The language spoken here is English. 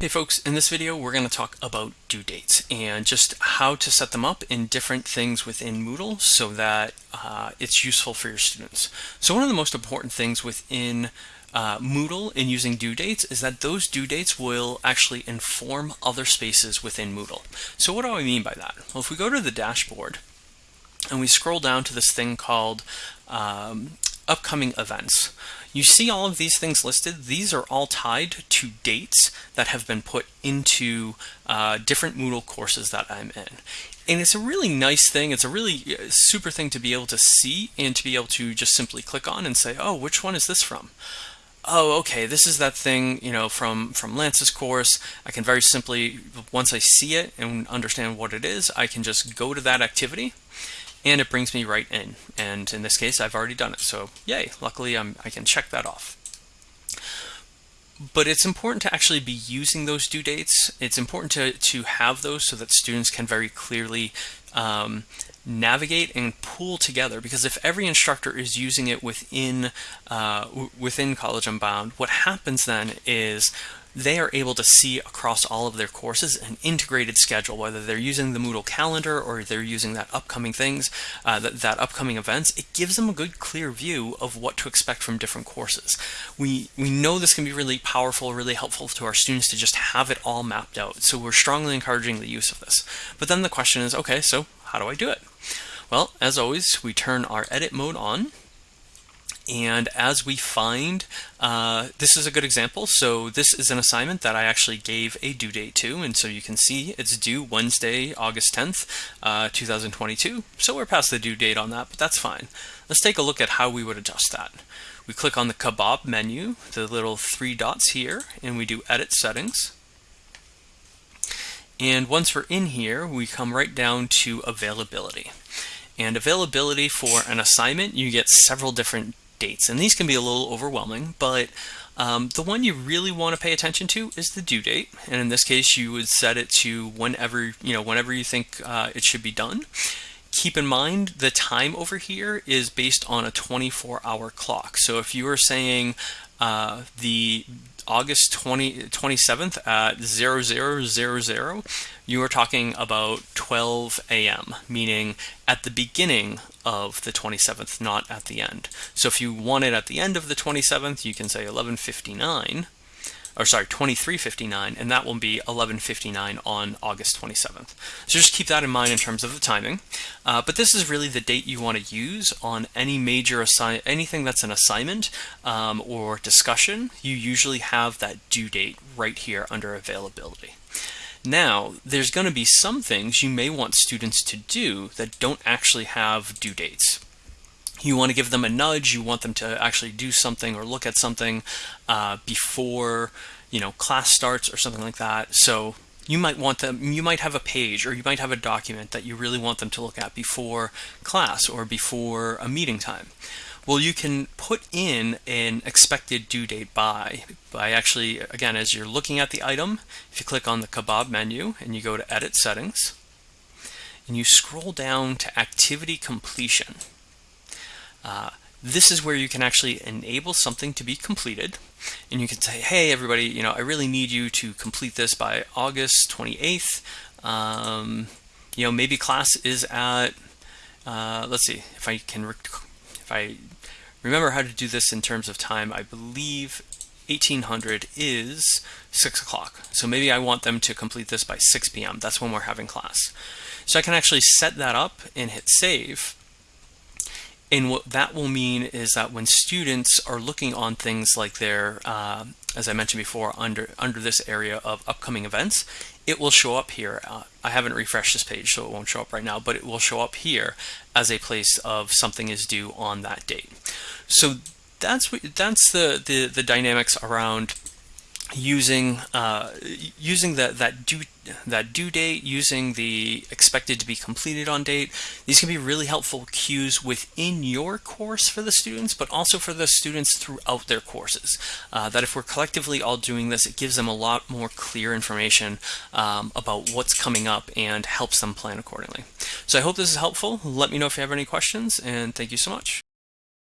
Hey folks, in this video we're going to talk about due dates and just how to set them up in different things within Moodle so that uh, it's useful for your students. So one of the most important things within uh, Moodle in using due dates is that those due dates will actually inform other spaces within Moodle. So what do I mean by that? Well, if we go to the dashboard and we scroll down to this thing called um, upcoming events, you see all of these things listed. These are all tied to dates that have been put into uh, different Moodle courses that I'm in. And it's a really nice thing. It's a really uh, super thing to be able to see and to be able to just simply click on and say, oh, which one is this from? oh, okay, this is that thing, you know, from, from Lance's course. I can very simply, once I see it and understand what it is, I can just go to that activity and it brings me right in. And in this case, I've already done it. So yay, luckily I'm, I can check that off. But it's important to actually be using those due dates. It's important to, to have those so that students can very clearly um, navigate and pull together because if every instructor is using it within uh, within College Unbound, what happens then is they are able to see across all of their courses an integrated schedule, whether they're using the Moodle calendar or they're using that upcoming things, uh, that, that upcoming events, it gives them a good clear view of what to expect from different courses. We, we know this can be really powerful, really helpful to our students to just have it all mapped out. So we're strongly encouraging the use of this. But then the question is, okay, so how do I do it? Well, as always, we turn our edit mode on and as we find, uh, this is a good example. So this is an assignment that I actually gave a due date to. And so you can see it's due Wednesday, August 10th, uh, 2022. So we're past the due date on that, but that's fine. Let's take a look at how we would adjust that. We click on the kebab menu, the little three dots here, and we do edit settings. And once we're in here, we come right down to availability. And availability for an assignment, you get several different dates. And these can be a little overwhelming, but um, the one you really want to pay attention to is the due date. And in this case, you would set it to whenever, you know, whenever you think uh, it should be done. Keep in mind the time over here is based on a 24 hour clock. So if you are saying uh, the August 20, 27th at 0000, you are talking about 12 a.m., meaning at the beginning of the 27th, not at the end. So if you want it at the end of the 27th, you can say 1159, or sorry, 2359, and that will be 1159 on August 27th. So just keep that in mind in terms of the timing. Uh, but this is really the date you want to use on any major assign anything that's an assignment um, or discussion. You usually have that due date right here under availability. Now, there's going to be some things you may want students to do that don't actually have due dates you want to give them a nudge, you want them to actually do something or look at something uh, before you know class starts or something like that. So you might want them, you might have a page or you might have a document that you really want them to look at before class or before a meeting time. Well, you can put in an expected due date by, by actually, again, as you're looking at the item, if you click on the kebab menu and you go to edit settings, and you scroll down to activity completion. Uh, this is where you can actually enable something to be completed. And you can say hey everybody you know I really need you to complete this by August 28th um, you know maybe class is at uh, let's see if I can if I remember how to do this in terms of time I believe 1800 is 6 o'clock. So maybe I want them to complete this by 6 p.m. that's when we're having class. So I can actually set that up and hit save and what that will mean is that when students are looking on things like their, uh, as I mentioned before, under, under this area of upcoming events, it will show up here. Uh, I haven't refreshed this page, so it won't show up right now, but it will show up here as a place of something is due on that date. So that's what, that's the, the, the dynamics around using uh, using that that due that due date, using the expected to be completed on date. These can be really helpful cues within your course for the students, but also for the students throughout their courses. Uh, that if we're collectively all doing this, it gives them a lot more clear information um, about what's coming up and helps them plan accordingly. So I hope this is helpful. Let me know if you have any questions, and thank you so much.